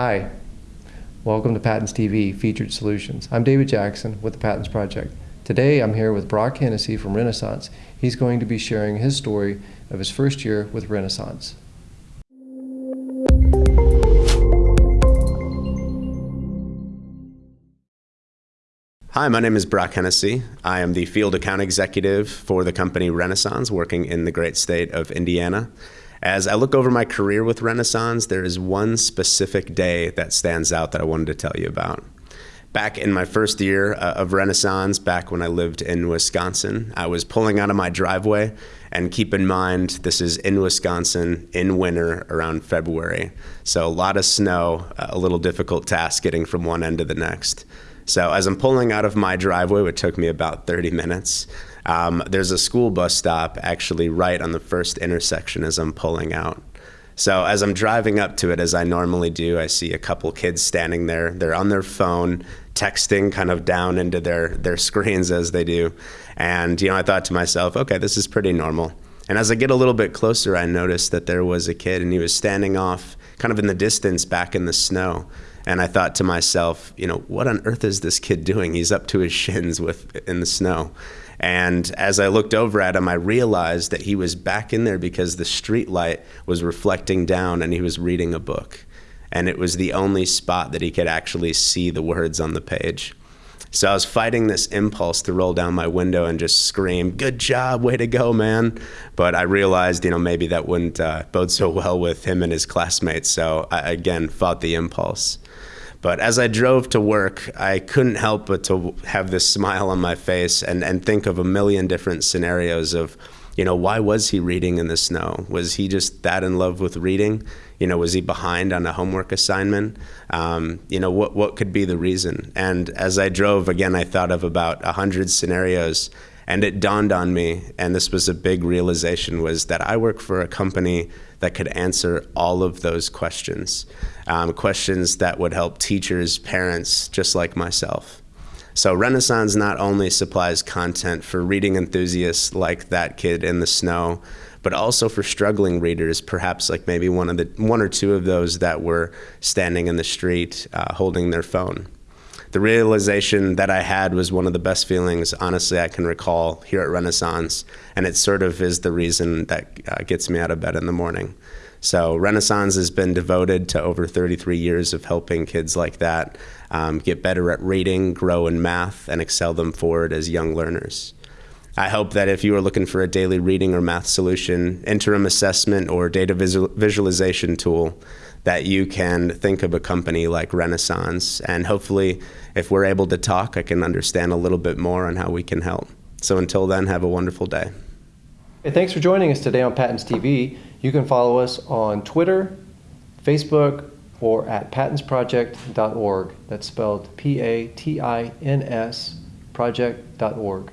Hi, welcome to PATINS TV Featured Solutions. I'm David Jackson with the PATINS Project. Today I'm here with Brock Hennessy from Renaissance. He's going to be sharing his story of his first year with Renaissance. Hi, my name is Brock Hennessy. I am the field account executive for the company Renaissance, working in the great state of Indiana. As I look over my career with Renaissance, there is one specific day that stands out that I wanted to tell you about. Back in my first year uh, of Renaissance, back when I lived in Wisconsin, I was pulling out of my driveway. And keep in mind, this is in Wisconsin in winter around February. So a lot of snow, a little difficult task getting from one end to the next. So as I'm pulling out of my driveway, which took me about 30 minutes, um, there's a school bus stop actually right on the first intersection as I'm pulling out. So as I'm driving up to it, as I normally do, I see a couple kids standing there. They're on their phone, texting kind of down into their, their screens as they do. And, you know, I thought to myself, okay, this is pretty normal. And as I get a little bit closer, I noticed that there was a kid and he was standing off kind of in the distance back in the snow. And I thought to myself, you know, what on earth is this kid doing? He's up to his shins with in the snow. And as I looked over at him, I realized that he was back in there because the street light was reflecting down and he was reading a book. And it was the only spot that he could actually see the words on the page. So I was fighting this impulse to roll down my window and just scream, "Good job, way to go, man!" But I realized, you know, maybe that wouldn't uh, bode so well with him and his classmates. So I again fought the impulse. But as I drove to work, I couldn't help but to have this smile on my face and, and think of a million different scenarios of, you know, why was he reading in the snow? Was he just that in love with reading? You know, was he behind on a homework assignment? Um, you know, what, what could be the reason? And as I drove, again, I thought of about a hundred scenarios and it dawned on me, and this was a big realization, was that I work for a company that could answer all of those questions, um, questions that would help teachers, parents, just like myself. So Renaissance not only supplies content for reading enthusiasts like that kid in the snow, but also for struggling readers, perhaps like maybe one of the one or two of those that were standing in the street uh, holding their phone the realization that I had was one of the best feelings, honestly, I can recall here at Renaissance. And it sort of is the reason that uh, gets me out of bed in the morning. So, Renaissance has been devoted to over 33 years of helping kids like that um, get better at reading, grow in math, and excel them forward as young learners. I hope that if you are looking for a daily reading or math solution, interim assessment, or data visual visualization tool, that you can think of a company like Renaissance. And hopefully, if we're able to talk, I can understand a little bit more on how we can help. So until then, have a wonderful day. Hey, thanks for joining us today on PATINS TV. You can follow us on Twitter, Facebook, or at patinsproject.org. That's spelled P A T I N S project.org.